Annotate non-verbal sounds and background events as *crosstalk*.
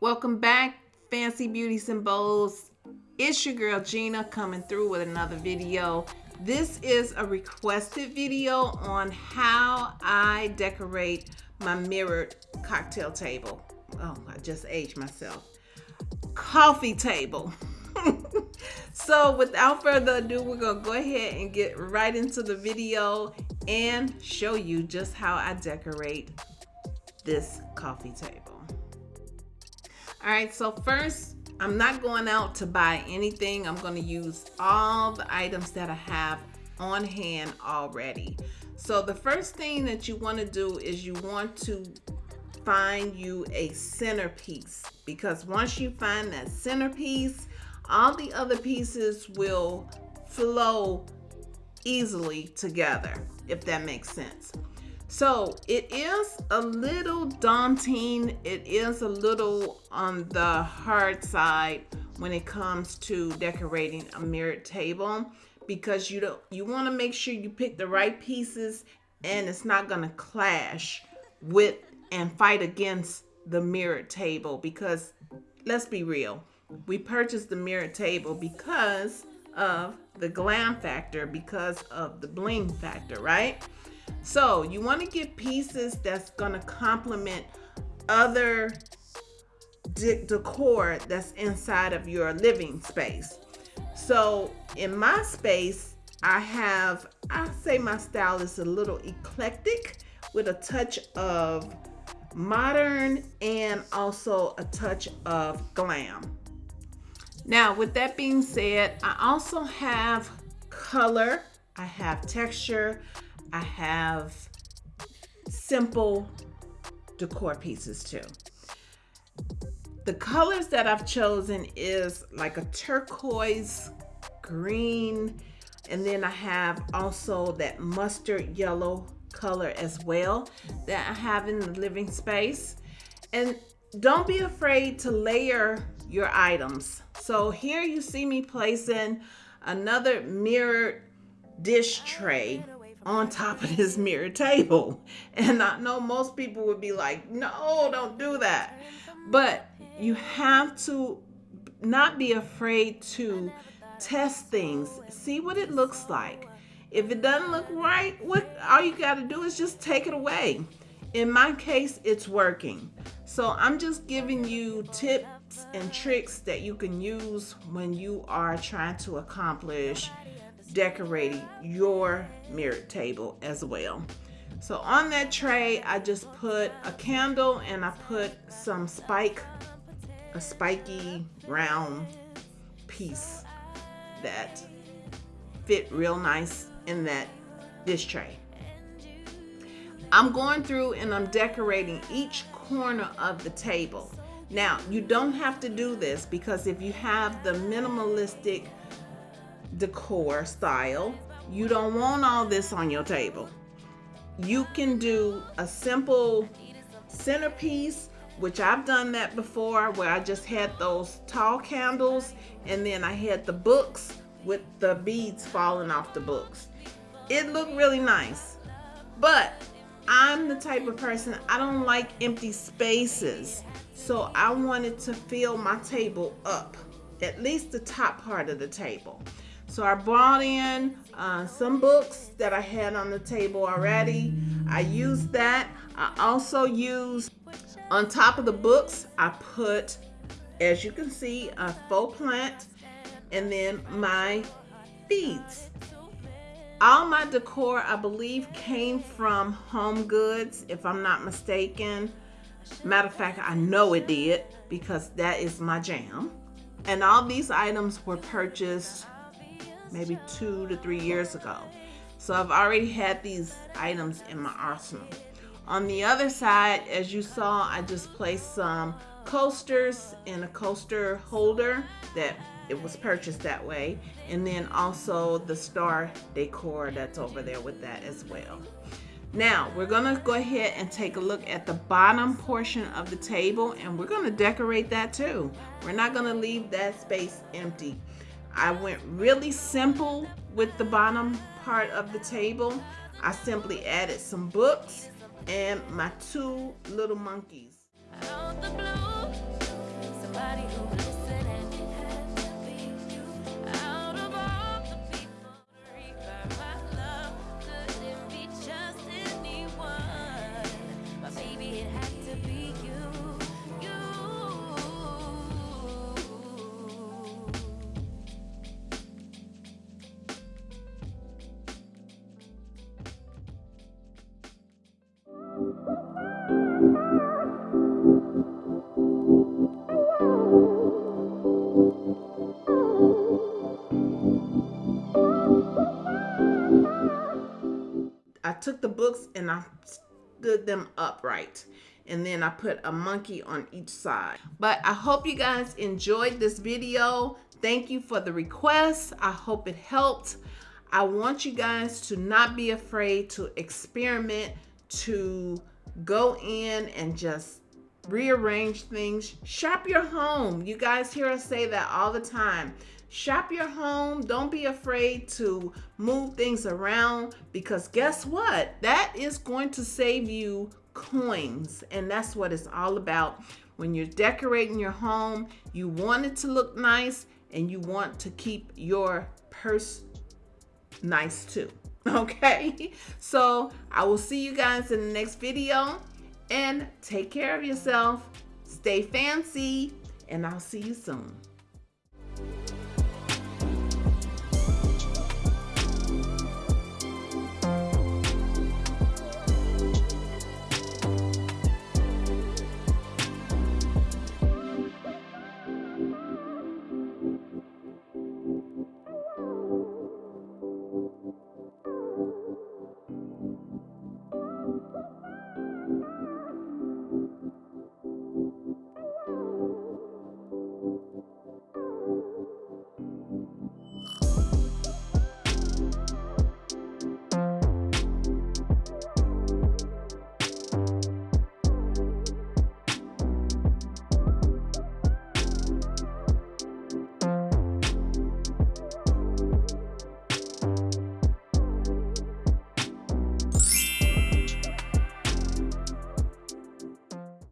Welcome back, Fancy Beauty Symbols. It's your girl Gina coming through with another video. This is a requested video on how I decorate my mirrored cocktail table. Oh, I just aged myself. Coffee table. *laughs* so without further ado, we're gonna go ahead and get right into the video and show you just how I decorate this coffee table. All right, so first, I'm not going out to buy anything. I'm gonna use all the items that I have on hand already. So the first thing that you wanna do is you want to find you a centerpiece because once you find that centerpiece, all the other pieces will flow easily together, if that makes sense. So it is a little daunting. It is a little on the hard side when it comes to decorating a mirrored table because you don't you want to make sure you pick the right pieces and it's not going to clash with and fight against the mirrored table because let's be real we purchased the mirrored table because of the glam factor because of the bling factor right so you want to get pieces that's going to complement other decor that's inside of your living space. So in my space, I have, I say my style is a little eclectic with a touch of modern and also a touch of glam. Now, with that being said, I also have color, I have texture, I have simple decor pieces too. The colors that I've chosen is like a turquoise, green, and then I have also that mustard yellow color as well that I have in the living space. And don't be afraid to layer your items. So here you see me placing another mirrored dish tray on top of this mirror table. And I know most people would be like, no, don't do that. But you have to not be afraid to test things, see what it looks like. If it doesn't look right, what all you got to do is just take it away. In my case, it's working. So I'm just giving you tips and tricks that you can use when you are trying to accomplish decorating your mirror table as well. So on that tray, I just put a candle and I put some spike, a spiky round piece that fit real nice in that dish tray. I'm going through and I'm decorating each corner of the table. Now, you don't have to do this because if you have the minimalistic decor style. You don't want all this on your table. You can do a simple centerpiece, which I've done that before, where I just had those tall candles and then I had the books with the beads falling off the books. It looked really nice, but I'm the type of person, I don't like empty spaces. So I wanted to fill my table up, at least the top part of the table. So I brought in uh, some books that I had on the table already. I used that. I also used, on top of the books, I put, as you can see, a faux plant and then my beads. All my decor, I believe, came from HomeGoods, if I'm not mistaken. Matter of fact, I know it did because that is my jam. And all these items were purchased maybe two to three years ago. So I've already had these items in my arsenal. On the other side, as you saw, I just placed some coasters in a coaster holder that it was purchased that way. And then also the star decor that's over there with that as well. Now, we're gonna go ahead and take a look at the bottom portion of the table and we're gonna decorate that too. We're not gonna leave that space empty. I went really simple with the bottom part of the table. I simply added some books and my two little monkeys. I took the books and I stood them upright and then I put a monkey on each side. But I hope you guys enjoyed this video. Thank you for the request. I hope it helped. I want you guys to not be afraid to experiment, to go in and just rearrange things. Shop your home. You guys hear us say that all the time. Shop your home. Don't be afraid to move things around because guess what? That is going to save you coins. And that's what it's all about. When you're decorating your home, you want it to look nice and you want to keep your purse nice too. *laughs* Okay, so I will see you guys in the next video and take care of yourself. Stay fancy and I'll see you soon.